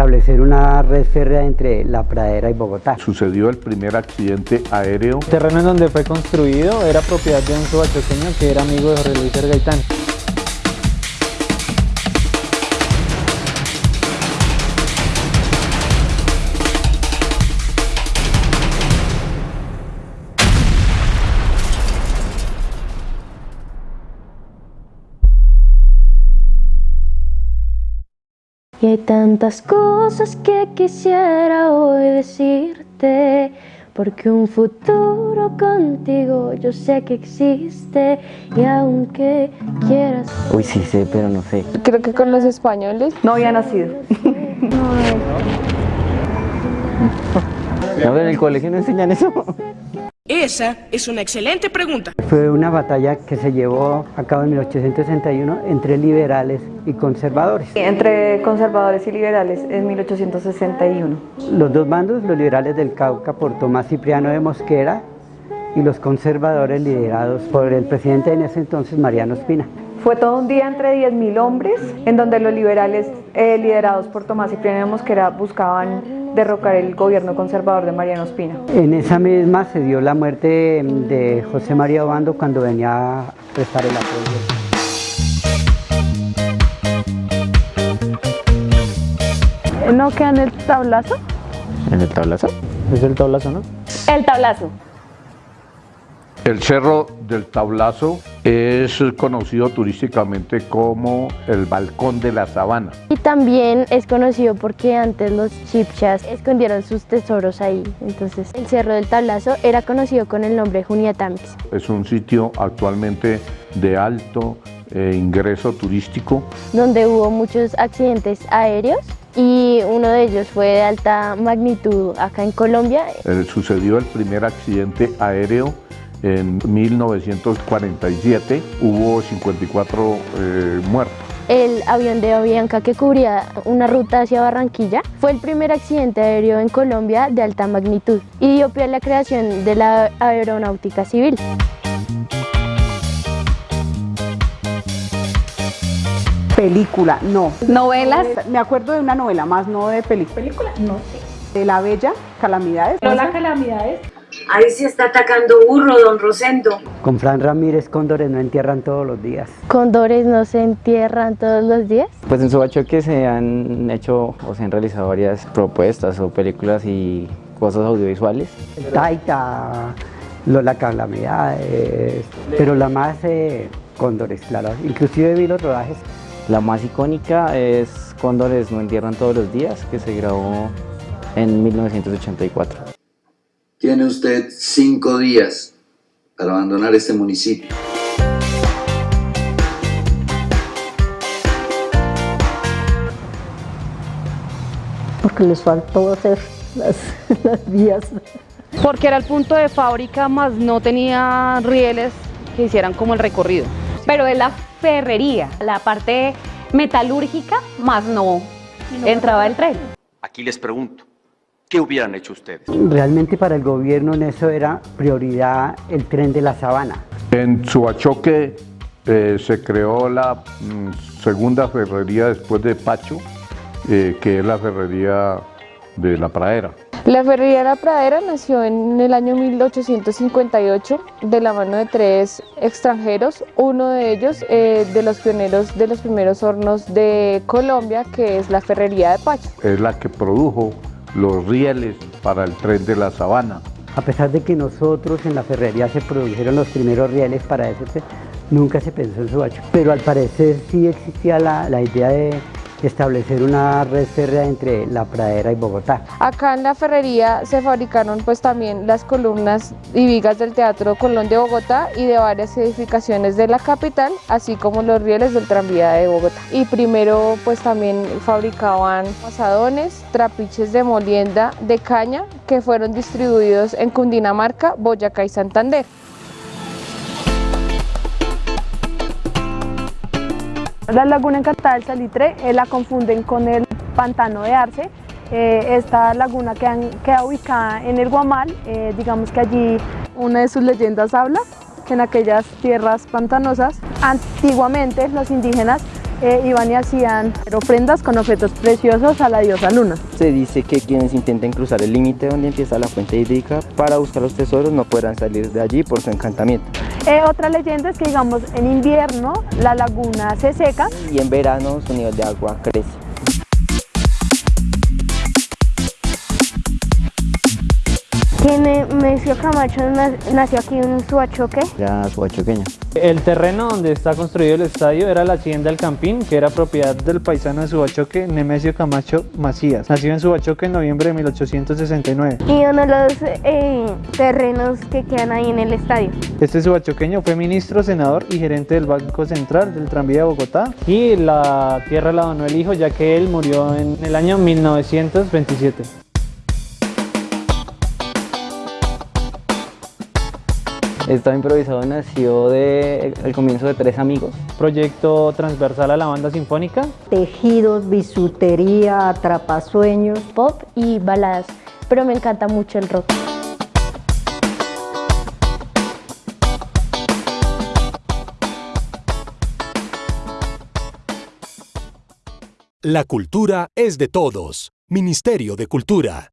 establecer una red férrea entre La Pradera y Bogotá. Sucedió el primer accidente aéreo. El terreno en donde fue construido era propiedad de un subachoqueño que era amigo de Jorge Luis Gaitán. Y hay tantas cosas que quisiera hoy decirte Porque un futuro contigo yo sé que existe Y aunque quieras... Uy, sí sé, pero no sé. Creo que con los españoles. No había nacido. No, en el colegio no enseñan eso. Esa es una excelente pregunta. Fue una batalla que se llevó a cabo en 1861 entre liberales y conservadores. Entre conservadores y liberales en 1861. Los dos bandos, los liberales del Cauca por Tomás Cipriano de Mosquera y los conservadores liderados por el presidente en ese entonces, Mariano Espina. Fue todo un día entre 10.000 hombres, en donde los liberales eh, liderados por Tomás Cipriano de Mosquera buscaban derrocar el gobierno conservador de Mariano Espina. En esa misma se dio la muerte de José María Obando cuando venía a prestar el apoyo. ¿No queda en el tablazo? ¿En el tablazo? Es el tablazo, ¿no? El tablazo. El Cerro del Tablazo es conocido turísticamente como el Balcón de la Sabana. Y también es conocido porque antes los chipchas escondieron sus tesoros ahí. Entonces el Cerro del Tablazo era conocido con el nombre Juniatamis. Es un sitio actualmente de alto eh, ingreso turístico. Donde hubo muchos accidentes aéreos y uno de ellos fue de alta magnitud acá en Colombia. Eh, sucedió el primer accidente aéreo en 1947, hubo 54 eh, muertos. El avión de Avianca que cubría una ruta hacia Barranquilla fue el primer accidente aéreo en Colombia de alta magnitud y dio pie a la creación de la aeronáutica civil. Película, no. ¿Novelas? Me acuerdo de una novela, más no de película. ¿Película? No sé. De La Bella, Calamidades. ¿Lola Calamidades? Ahí sí está atacando burro, don Rosendo. Con Fran Ramírez, cóndores no entierran todos los días. ¿Cóndores no se entierran todos los días? Pues en Subachoque se han hecho o se han realizado varias propuestas o películas y cosas audiovisuales. Taita, Lola Calamidades, pero la más eh, cóndores, claro. Inclusive vi los rodajes. La más icónica es Cóndores no entierran todos los días, que se grabó en 1984. Tiene usted cinco días para abandonar este municipio. Porque les faltó hacer las, las vías. Porque era el punto de fábrica, más no tenía rieles que hicieran como el recorrido. Pero es la ferrería, la parte metalúrgica, más no entraba el tren. Aquí les pregunto, ¿qué hubieran hecho ustedes? Realmente para el gobierno en eso era prioridad el tren de la sabana. En Suachoque eh, se creó la mm, segunda ferrería después de Pacho, eh, que es la ferrería de La Pradera. La ferrería de La Pradera nació en el año 1858 de la mano de tres extranjeros, uno de ellos eh, de los pioneros de los primeros hornos de Colombia, que es la ferrería de Pacho. Es la que produjo los rieles para el tren de la sabana. A pesar de que nosotros en la ferrería se produjeron los primeros rieles para ese tren, nunca se pensó en Subacho. Pero al parecer sí existía la, la idea de establecer una red férrea entre La Pradera y Bogotá. Acá en la ferrería se fabricaron pues también las columnas y vigas del Teatro Colón de Bogotá y de varias edificaciones de la capital, así como los rieles del tranvía de Bogotá. Y primero pues también fabricaban pasadones, trapiches de molienda de caña que fueron distribuidos en Cundinamarca, Boyacá y Santander. La laguna encantada del Salitre eh, la confunden con el pantano de Arce. Eh, esta laguna queda, queda, ubicada en el Guamal, eh, digamos que allí una de sus leyendas habla que en aquellas tierras pantanosas antiguamente los indígenas iban y hacían ofrendas con objetos preciosos a la diosa Luna. Se dice que quienes intenten cruzar el límite donde empieza la fuente hídrica para buscar los tesoros no podrán salir de allí por su encantamiento. Eh, otra leyenda es que digamos en invierno la laguna se seca y en verano su nivel de agua crece. Que Nemesio Camacho nació aquí en Suachoque. Era suachoqueño. El terreno donde está construido el estadio era la hacienda El Campín, que era propiedad del paisano de Subachoque, Nemesio Camacho Macías. Nació en Subachoque en noviembre de 1869. Y uno de los eh, terrenos que quedan ahí en el estadio. Este subachoqueño fue ministro, senador y gerente del Banco Central del Tranvía de Bogotá. Y la tierra la donó el hijo, ya que él murió en el año 1927. Estaba improvisado nació de el comienzo de Tres Amigos. Proyecto transversal a la banda sinfónica. Tejidos, bisutería, atrapasueños. Pop y baladas, pero me encanta mucho el rock. La cultura es de todos. Ministerio de Cultura.